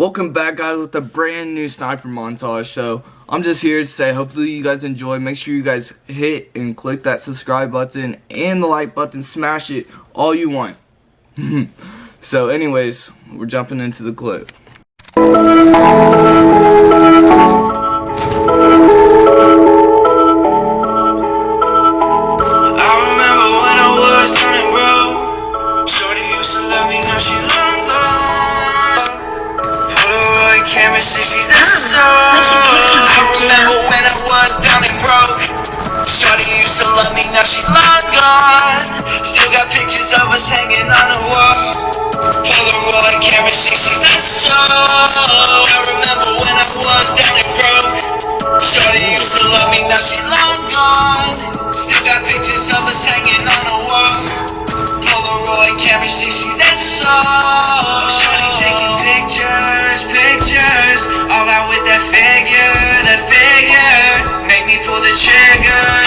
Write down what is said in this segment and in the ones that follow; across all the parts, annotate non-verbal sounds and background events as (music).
Welcome back guys with a brand new sniper montage. So I'm just here to say hopefully you guys enjoy. Make sure you guys hit and click that subscribe button and the like button. Smash it all you want. (laughs) so anyways, we're jumping into the clip. Love me, now she long gone. Still got pictures of us hanging on the wall. Polaroid camera 60s, that's a song. I remember when I was down and broke. Shorty used to love me, now she long gone. Still got pictures of us hanging on the wall. Polaroid camera 60s, that's a song. Shorty taking pictures, pictures. All out with that figure, that figure. Make me pull the trigger.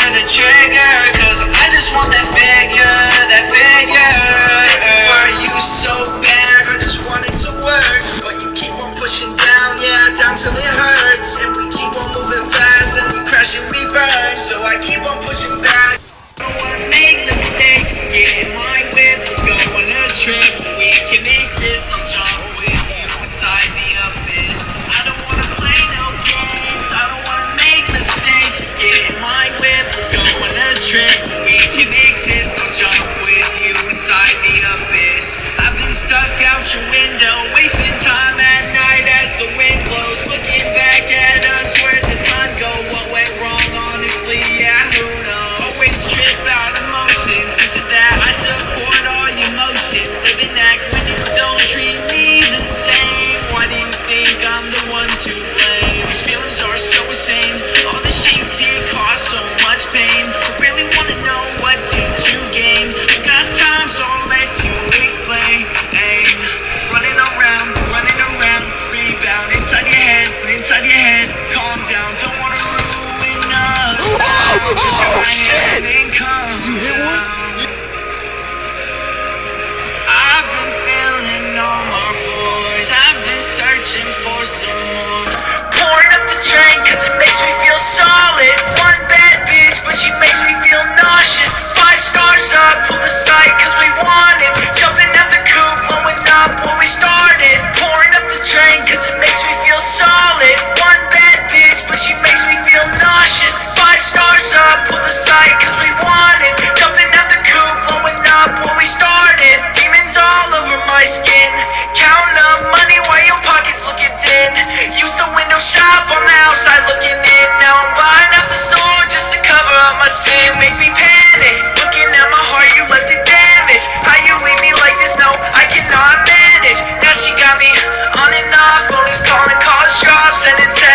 searching for some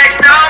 next.